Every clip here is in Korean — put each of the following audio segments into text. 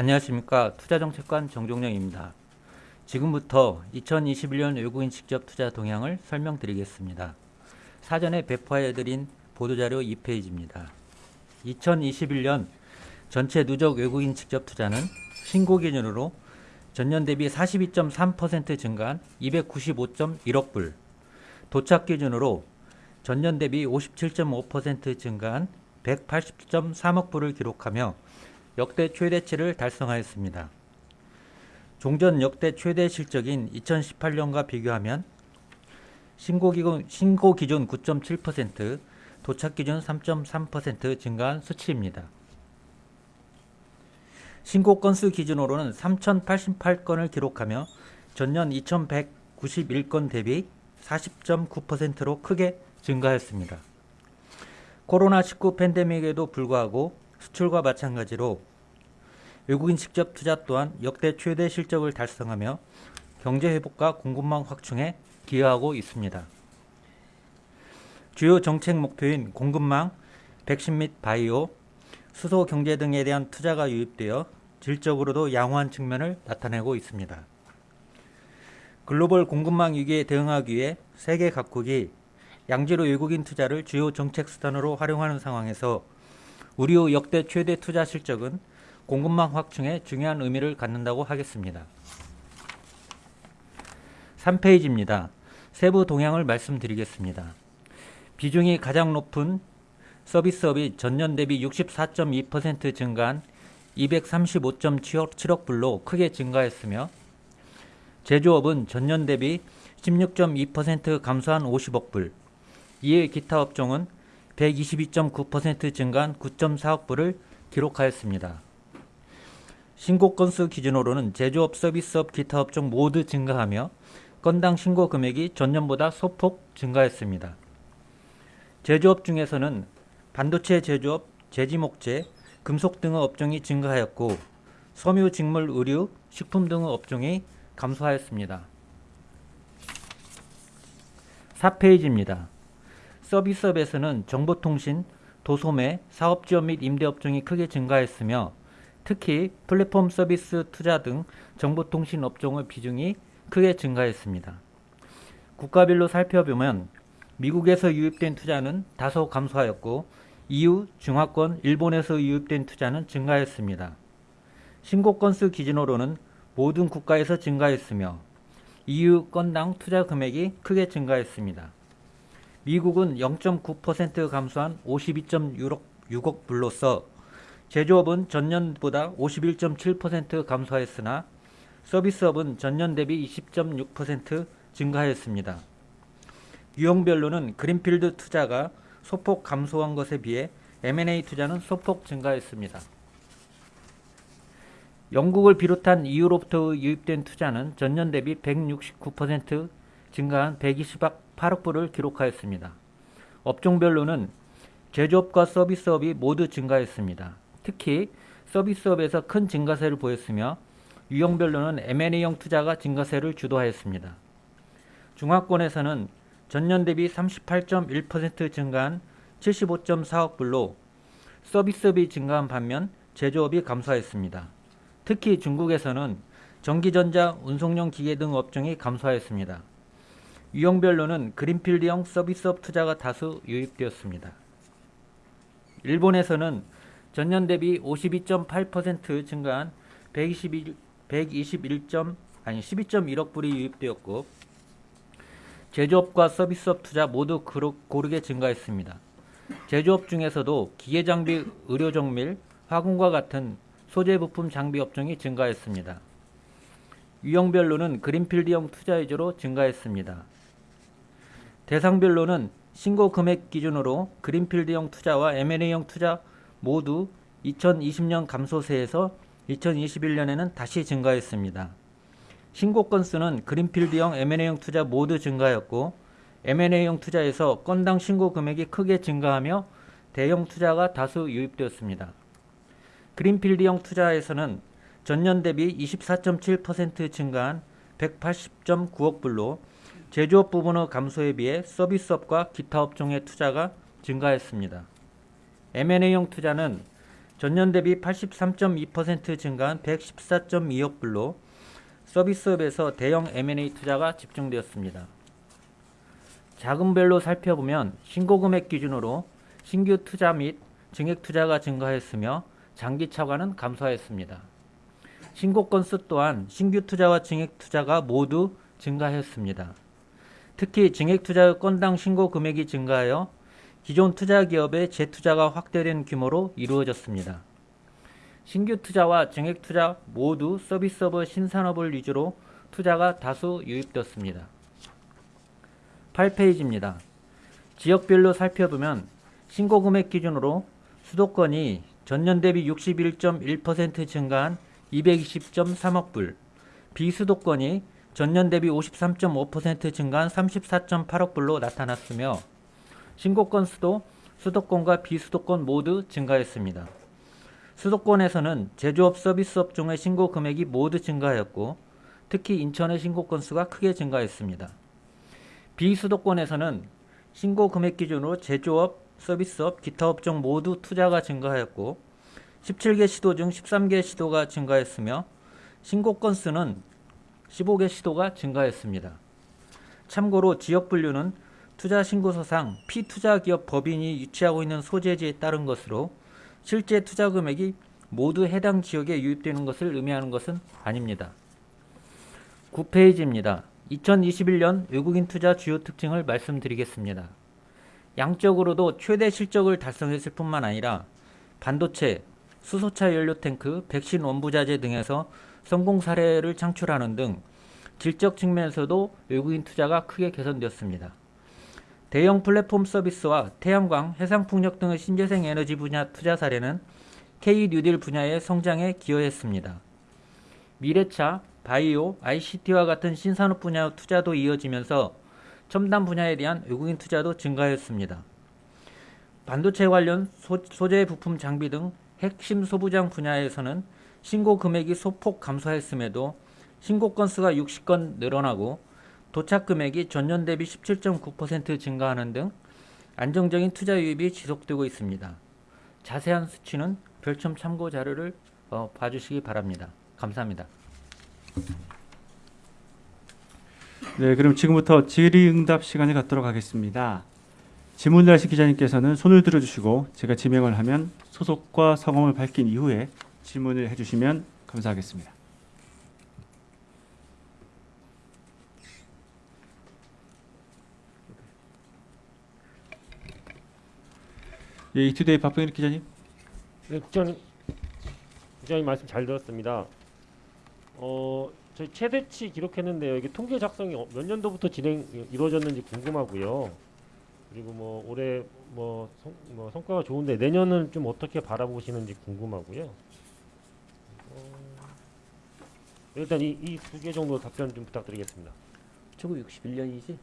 안녕하십니까 투자정책관 정종영입니다. 지금부터 2021년 외국인 직접 투자 동향을 설명드리겠습니다. 사전에 배포해드린 보도자료 2페이지입니다. 2021년 전체 누적 외국인 직접 투자는 신고 기준으로 전년 대비 42.3% 증가한 295.1억 불, 도착 기준으로 전년 대비 57.5% 증가한 180.3억 불을 기록하며 역대 최대치를 달성하였습니다. 종전 역대 최대 실적인 2018년과 비교하면 신고 기준, 신고 기준 9.7%, 도착 기준 3.3% 증가한 수치입니다. 신고 건수 기준으로는 3,088건을 기록하며 전년 2,191건 대비 40.9%로 크게 증가했습니다. 코로나19 팬데믹에도 불구하고 수출과 마찬가지로 외국인 직접 투자 또한 역대 최대 실적을 달성하며 경제 회복과 공급망 확충에 기여하고 있습니다. 주요 정책 목표인 공급망, 백신 및 바이오, 수소 경제 등에 대한 투자가 유입되어 질적으로도 양호한 측면을 나타내고 있습니다. 글로벌 공급망 위기에 대응하기 위해 세계 각국이 양지로 외국인 투자를 주요 정책 수단으로 활용하는 상황에서 우리의 역대 최대 투자 실적은 공급망 확충에 중요한 의미를 갖는다고 하겠습니다. 3페이지입니다. 세부 동향을 말씀드리겠습니다. 비중이 가장 높은 서비스업이 전년 대비 64.2% 증가한 235.7억 불로 크게 증가했으며 제조업은 전년 대비 16.2% 감소한 50억 불, 이에 기타 업종은 122.9% 증가한 9.4억 불을 기록하였습니다. 신고 건수 기준으로는 제조업, 서비스업, 기타 업종 모두 증가하며 건당 신고 금액이 전년보다 소폭 증가했습니다. 제조업 중에서는 반도체 제조업, 제지목재, 금속 등의 업종이 증가하였고 섬유, 직물, 의류, 식품 등의 업종이 감소하였습니다. 4페이지입니다. 서비스업에서는 정보통신, 도소매, 사업지원 및 임대업종이 크게 증가했으며 특히 플랫폼 서비스 투자 등 정보통신 업종의 비중이 크게 증가했습니다. 국가별로 살펴보면 미국에서 유입된 투자는 다소 감소하였고 EU, 중화권, 일본에서 유입된 투자는 증가했습니다. 신고 건수 기준으로는 모든 국가에서 증가했으며 EU 건당 투자 금액이 크게 증가했습니다. 미국은 0.9% 감소한 52.6억 불로서 제조업은 전년보다 51.7% 감소하였으나 서비스업은 전년 대비 20.6% 증가하였습니다. 유형별로는 그린필드 투자가 소폭 감소한 것에 비해 M&A 투자는 소폭 증가했습니다. 영국을 비롯한 EU로부터 유입된 투자는 전년 대비 169% 증가한 128억 불을 기록하였습니다. 업종별로는 제조업과 서비스업이 모두 증가했습니다. 특히 서비스업에서 큰 증가세를 보였으며 유형별로는 M&A형 투자가 증가세를 주도하였습니다. 중화권에서는 전년 대비 38.1% 증가한 75.4억 불로 서비스업이 증가한 반면 제조업이 감소하였습니다. 특히 중국에서는 전기전자, 운송용 기계 등 업종이 감소하였습니다. 유형별로는 그린필드형 서비스업 투자가 다수 유입되었습니다. 일본에서는 전년 대비 52.8% 증가한 121, 121. 아니 12.1억 불이 유입되었고 제조업과 서비스업 투자 모두 고르게 증가했습니다. 제조업 중에서도 기계장비, 의료정밀, 화공과 같은 소재 부품 장비 업종이 증가했습니다. 유형별로는 그린필드형 투자 위주로 증가했습니다. 대상별로는 신고 금액 기준으로 그린필드형 투자와 M&A형 투자 모두 2020년 감소세에서 2021년에는 다시 증가했습니다. 신고 건수는 그린필드형 M&A형 투자 모두 증가했고 M&A형 투자에서 건당 신고 금액이 크게 증가하며 대형 투자가 다수 유입되었습니다. 그린필드형 투자에서는 전년 대비 24.7% 증가한 180.9억 불로 제조업 부분의 감소에 비해 서비스업과 기타 업종의 투자가 증가했습니다. M&A형 투자는 전년 대비 83.2% 증가한 114.2억 불로 서비스업에서 대형 M&A 투자가 집중되었습니다. 자금별로 살펴보면 신고금액 기준으로 신규 투자 및 증액 투자가 증가했으며 장기 차관은 감소하였습니다. 신고 건수 또한 신규 투자와 증액 투자가 모두 증가했습니다. 특히 증액 투자 건당 신고 금액이 증가하여 기존 투자 기업의 재투자가 확대된 규모로 이루어졌습니다. 신규 투자와 증액 투자 모두 서비스업 신산업을 위주로 투자가 다수 유입되었습니다. 8페이지입니다. 지역별로 살펴보면 신고 금액 기준으로 수도권이 전년 대비 61.1% 증가한 220.3억 불, 비수도권이 전년 대비 53.5% 증가한 34.8억 불로 나타났으며 신고 건수도 수도권과 비수도권 모두 증가했습니다. 수도권에서는 제조업 서비스업 중의 신고 금액이 모두 증가하였고 특히 인천의 신고 건수가 크게 증가했습니다. 비수도권에서는 신고 금액 기준으로 제조업, 서비스업, 기타 업종 모두 투자가 증가하였고 17개 시도 중 13개 시도가 증가했으며 신고 건수는 15개 시도가 증가했습니다. 참고로 지역 분류는 투자 신고서상 피투자 기업 법인이 유치하고 있는 소재지에 따른 것으로 실제 투자 금액이 모두 해당 지역에 유입되는 것을 의미하는 것은 아닙니다. 9페이지입니다. 2021년 외국인 투자 주요 특징을 말씀드리겠습니다. 양적으로도 최대 실적을 달성했을 뿐만 아니라 반도체, 수소차 연료 탱크, 백신 원부자재 등에서 성공 사례를 창출하는 등 질적 측면에서도 외국인 투자가 크게 개선되었습니다. 대형 플랫폼 서비스와 태양광, 해상풍력 등의 신재생 에너지 분야 투자 사례는 K 뉴딜 분야의 성장에 기여했습니다. 미래차, 바이오, ICT와 같은 신산업 분야 투자도 이어지면서 첨단 분야에 대한 외국인 투자도 증가했습니다. 반도체 관련 소, 소재 부품 장비 등 핵심 소부장 분야에서는 신고 금액이 소폭 감소했음에도 신고 건수가 60건 늘어나고 도착 금액이 전년 대비 17.9% 증가하는 등 안정적인 투자 유입이 지속되고 있습니다. 자세한 수치는 별첨 참고 자료를 어, 봐주시기 바랍니다. 감사합니다. 네, 그럼 지금부터 질의응답 시간에 갖도록 하겠습니다. 질문을 하실 기자님께서는 손을 들어주시고 제가 지명을 하면 소속과 성함을 밝힌 이후에 질문을 해주시면 감사하겠습니다. 예, 이투데이 박병일 기자님. 네, 국장님, 국장님 말씀 잘 들었습니다. 어, 저희 최대치 기록했는데요. 이게 통계 작성이 어- 몇 년도부터 진행 이루어졌는지 궁금하고요. 그리고 뭐 올해 뭐, 성, 뭐 성과가 좋은데 내년은 좀 어떻게 바라보시는지 궁금하고요. 어, 일단 이이두개 정도 답변 좀 부탁드리겠습니다. 1961년이지?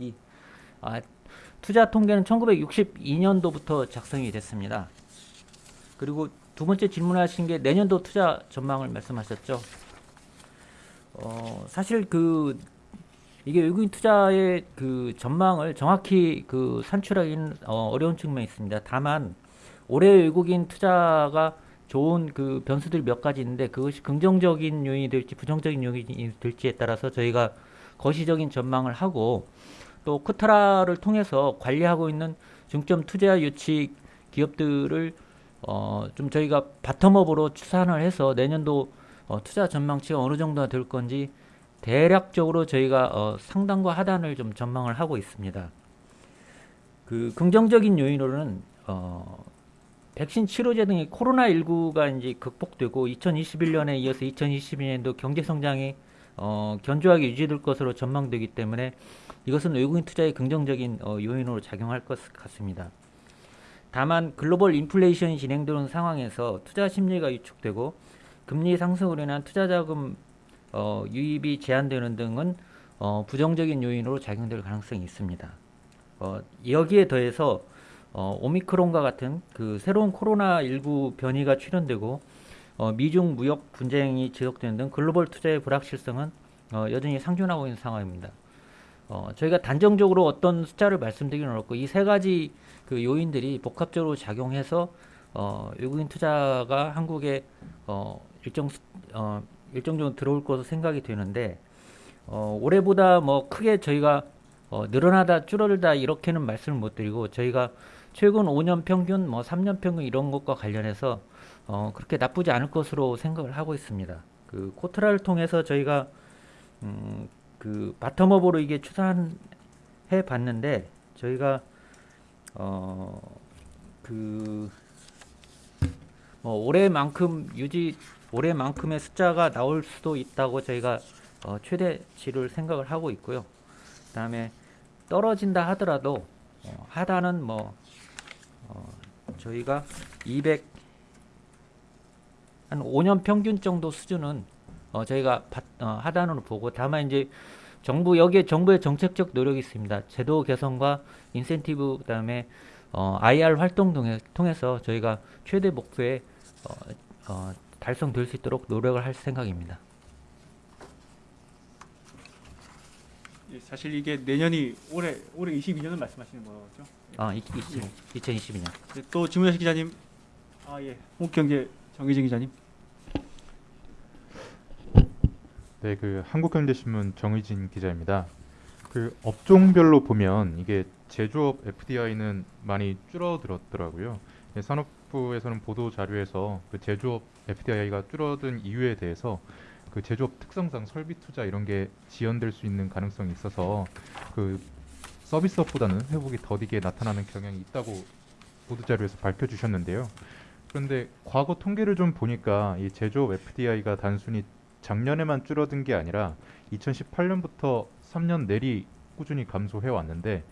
이. 아, 투자 통계는 1962년도부터 작성이 됐습니다. 그리고 두 번째 질문하신 게 내년도 투자 전망을 말씀하셨죠. 어, 사실 그 이게 외국인 투자의 그 전망을 정확히 그 산출하기는 어, 어려운 측면이 있습니다. 다만 올해 외국인 투자가 좋은 그 변수들이 몇 가지 있는데 그것이 긍정적인 요인이 될지 부정적인 요인이 될지에 따라서 저희가 거시적인 전망을 하고 또 코트라를 통해서 관리하고 있는 중점 투자 유치 기업들을 어, 좀 저희가 바텀업으로 추산을 해서 내년도 어, 투자 전망치가 어느 정도가 될 건지 대략적으로 저희가 어, 상단과 하단을 좀 전망을 하고 있습니다. 그 긍정적인 요인으로는 어, 백신 치료제 등의 코로나19가 이제 극복되고 2021년에 이어서 2022년도 경제 성장이 어, 견조하게 유지될 것으로 전망되기 때문에 이것은 외국인 투자의 긍정적인 어, 요인으로 작용할 것 같습니다. 다만 글로벌 인플레이션이 진행되는 상황에서 투자 심리가 위축되고 금리 상승으로 인한 투자 자금 어, 유입이 제한되는 등은 어, 부정적인 요인으로 작용될 가능성이 있습니다. 어, 여기에 더해서 어, 오미크론과 같은 그 새로운 코로나19 변이가 출현되고 어, 미중 무역 분쟁이 지속되는 등 글로벌 투자의 불확실성은 어, 여전히 상존하고 있는 상황입니다. 어, 저희가 단정적으로 어떤 숫자를 말씀드리기는 어렵고 이 세 가지 그 요인들이 복합적으로 작용해서 어, 외국인 투자가 한국에 어, 일정 수- 어, 일정 정도 들어올 것으로 생각이 되는데 어, 올해보다 뭐 크게 저희가 어, 늘어나다 줄어들다 이렇게는 말씀을 못 드리고 저희가 최근 5년 평균 뭐 3년 평균 이런 것과 관련해서 어, 그렇게 나쁘지 않을 것으로 생각을 하고 있습니다. 그 코트라를 통해서 저희가 음, 그 바텀업으로 이게 추산해 봤는데 저희가 어 그 뭐 올해만큼 유지 올해만큼의 숫자가 나올 수도 있다고 저희가 어, 최대치를 생각을 하고 있고요. 그 다음에 떨어진다 하더라도 어, 하단은 뭐 어, 저희가 200 한 5년 평균 정도 수준은 어, 저희가 바- 어, 하단으로 보고 다만 이제 정부 여기에 정부의 정책적 노력이 있습니다. 제도 개선과 인센티브 그다음에 어, IR 활동 등에 통해서 저희가 최대 목표에 어, 어, 달성될 수 있도록 노력을 할 생각입니다. 사실 이게 내년이 올해 올해 22년을 말씀하시는 거죠? 아, 2022년. 네, 또 질문하신 기자님, 아 예, 홍경제 정의진 기자님. 네, 그 한국경제신문 정의진 기자입니다. 그 업종별로 보면 이게 제조업 FDI는 많이 줄어들었더라고요. 예, 산업부에서는 보도 자료에서 그 제조업 FDI가 줄어든 이유에 대해서 그 제조업 특성상 설비 투자 이런 게 지연될 수 있는 가능성이 있어서 그 서비스업보다는 회복이 더디게 나타나는 경향이 있다고 보도 자료에서 밝혀주셨는데요. 그런데 과거 통계를 좀 보니까 이 제조업 FDI가 단순히 작년에만 줄어든 게 아니라 2018년부터 3년 내리 꾸준히 감소해 왔는데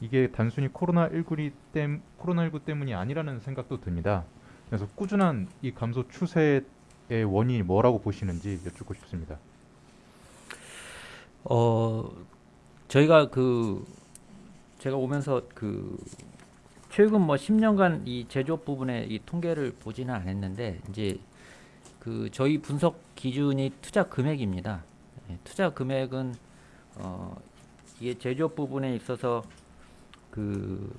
이게 단순히 코로나19 땜 코로나19 때문이 아니라는 생각도 듭니다. 그래서 꾸준한 이 감소 추세의 원인이 뭐라고 보시는지 여쭙고 싶습니다. 어, 저희가 그 제가 오면서 그 최근 뭐 10년간 이 제조업 부분의 이 통계를 보지는 않았는데 이제 그 저희 분석 기준이 투자 금액입니다. 예, 투자 금액은 어 이게 제조업 부분에 있어서 그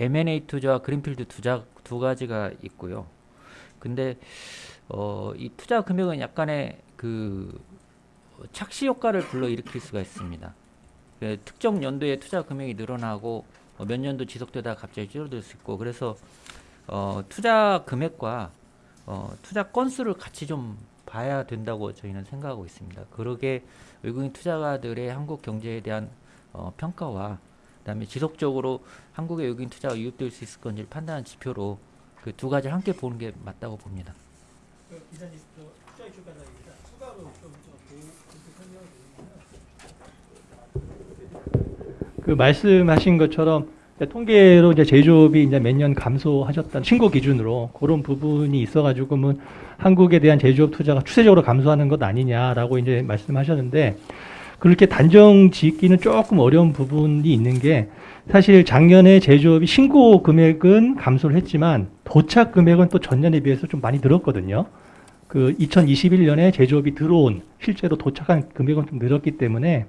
M&A 투자와 그린필드 투자 두 가지가 있고요. 근데 어 이 투자 금액은 약간의 그 착시 효과를 불러일으킬 수가 있습니다. 그 특정 연도에 투자 금액이 늘어나고 어, 몇 년도 지속되다가 갑자기 줄어들 수 있고 그래서 어, 투자 금액과 어, 투자 건수를 같이 좀 봐야 된다고 저희는 생각하고 있습니다. 그러게 외국인 투자가들의 한국 경제에 대한 어, 평가와 그다음에 지속적으로 한국의 외국인 투자가 유입될 수 있을 건지를 판단하는 지표로 그 두 가지를 함께 보는 게 맞다고 봅니다. 기자님, 투자 이슈 관련입니다. 추가로 좀 그 말씀하신 것처럼 통계로 이제 제조업이 이제 매년 감소하셨던 신고 기준으로 그런 부분이 있어가지고 그러면 한국에 대한 제조업 투자가 추세적으로 감소하는 것 아니냐라고 이제 말씀하셨는데 그렇게 단정 짓기는 조금 어려운 부분이 있는 게 사실 작년에 제조업이 신고 금액은 감소를 했지만 도착 금액은 또 전년에 비해서 좀 많이 늘었거든요. 그 2021년에 제조업이 들어온 실제로 도착한 금액은 좀 늘었기 때문에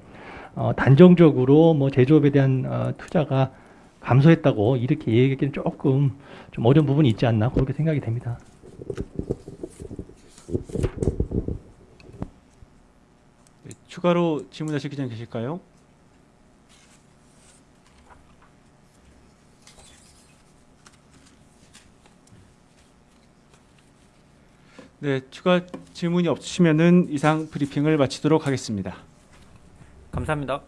어, 단정적으로 뭐 제조업에 대한 어, 투자가 감소했다고 이렇게 얘기하기는 조금 좀 어려운 부분이 있지 않나 그렇게 생각이 됩니다. 네, 추가로 질문하실 기자님 계실까요? 네, 추가 질문이 없으시면은 이상 브리핑을 마치도록 하겠습니다. 감사합니다.